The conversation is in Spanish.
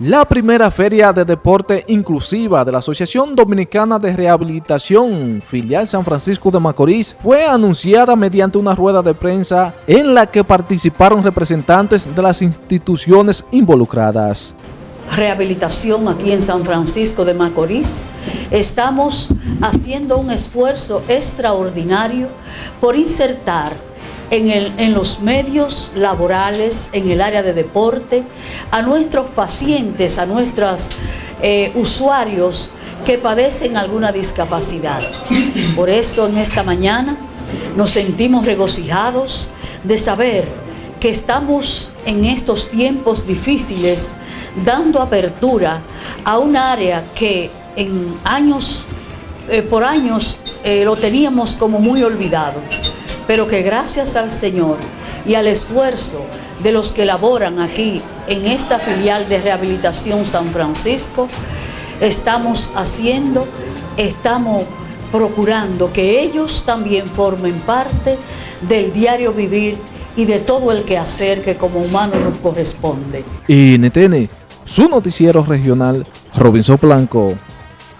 La primera feria de deporte inclusiva de la Asociación Dominicana de Rehabilitación, filial San Francisco de Macorís, fue anunciada mediante una rueda de prensa en la que participaron representantes de las instituciones involucradas. Rehabilitación aquí en San Francisco de Macorís, estamos haciendo un esfuerzo extraordinario por insertar en, los medios laborales, en el área de deporte, a nuestros pacientes, a nuestros eh, usuarios que padecen alguna discapacidad. Por eso en esta mañana nos sentimos regocijados de saber que estamos en estos tiempos difíciles dando apertura a un área que en años, eh, por años eh, lo teníamos como muy olvidado pero que gracias al Señor y al esfuerzo de los que laboran aquí en esta filial de rehabilitación San Francisco, estamos haciendo, estamos procurando que ellos también formen parte del diario vivir y de todo el quehacer que como humano nos corresponde. Y NTN, su noticiero regional, Robinson Blanco.